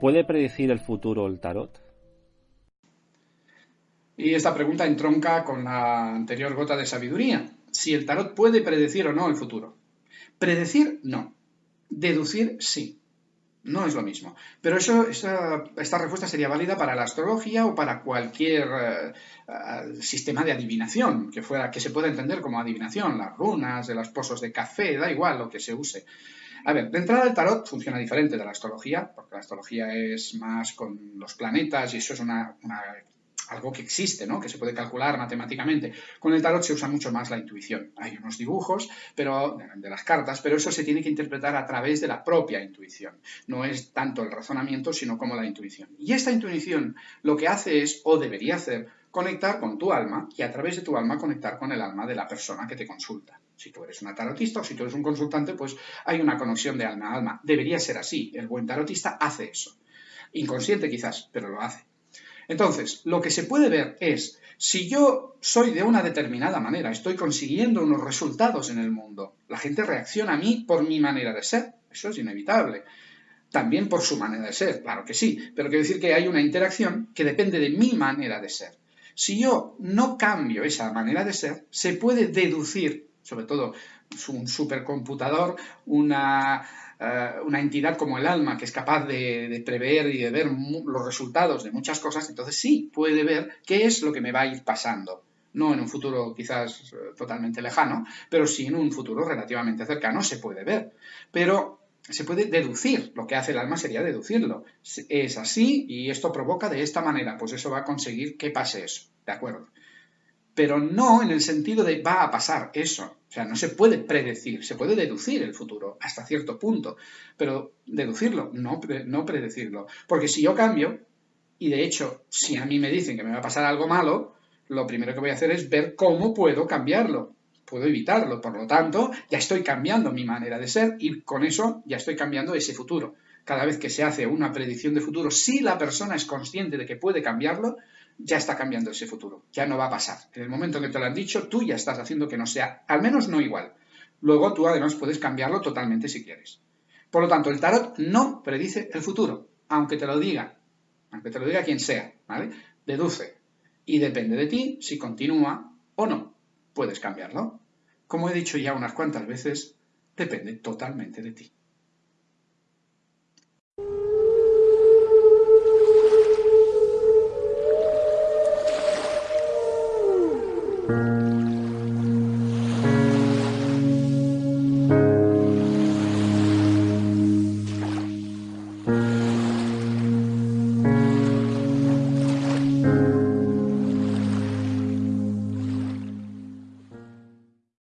¿Puede predecir el futuro el tarot? Y esta pregunta entronca con la anterior gota de sabiduría. Si el tarot puede predecir o no el futuro. Predecir, no. Deducir, sí. No es lo mismo. Pero eso, esta, respuesta sería válida para la astrología o para cualquier eh, eh, sistema de adivinación que, fuera, que se pueda entender como adivinación, las runas, los pozos de café, da igual lo que se use. A ver, de entrada el tarot funciona diferente de la astrología, porque la astrología es más con los planetas y eso es una algo que existe, ¿no? que se puede calcular matemáticamente. Con el tarot se usa mucho más la intuición. Hay unos dibujos pero, de las cartas, pero eso se tiene que interpretar a través de la propia intuición. No es tanto el razonamiento, sino como la intuición. Y esta intuición lo que hace es, o debería hacer, conectar con tu alma y a través de tu alma conectar con el alma de la persona que te consulta. Si tú eres una tarotista o si tú eres un consultante, pues hay una conexión de alma a alma. Debería ser así. El buen tarotista hace eso. Inconsciente quizás, pero lo hace. Entonces, lo que se puede ver es, si yo soy de una determinada manera, estoy consiguiendo unos resultados en el mundo, la gente reacciona a mí por mi manera de ser, eso es inevitable. También por su manera de ser, claro que sí, pero quiero decir que hay una interacción que depende de mi manera de ser. Si yo no cambio esa manera de ser, se puede deducir, sobre todo un supercomputador, una eh, una entidad como el alma que es capaz de, prever y de ver los resultados de muchas cosas, entonces sí puede ver qué es lo que me va a ir pasando. No en un futuro quizás eh, totalmente lejano, pero sí en un futuro relativamente cercano se puede ver. Pero se puede deducir, lo que hace el alma sería deducirlo. Es así y esto provoca de esta manera, pues eso va a conseguir que pase eso, ¿de acuerdo? Pero no en el sentido de va a pasar eso. O sea, no se puede predecir, se puede deducir el futuro hasta cierto punto, pero deducirlo, no, no predecirlo. Porque si yo cambio, y de hecho, si a mí me dicen que me va a pasar algo malo, lo primero que voy a hacer es ver cómo puedo cambiarlo. Puedo evitarlo, por lo tanto, ya estoy cambiando mi manera de ser y con eso ya estoy cambiando ese futuro. Cada vez que se hace una predicción de futuro, si la persona es consciente de que puede cambiarlo, ya está cambiando ese futuro, ya no va a pasar. En el momento que te lo han dicho, tú ya estás haciendo que no sea, al menos no igual. Luego tú además puedes cambiarlo totalmente si quieres. Por lo tanto, el tarot no predice el futuro, aunque te lo diga, aunque te lo diga quien sea, ¿vale? Deduce. Y depende de ti si continúa o no. Puedes cambiarlo. Como he dicho ya unas cuantas veces, depende totalmente de ti. Música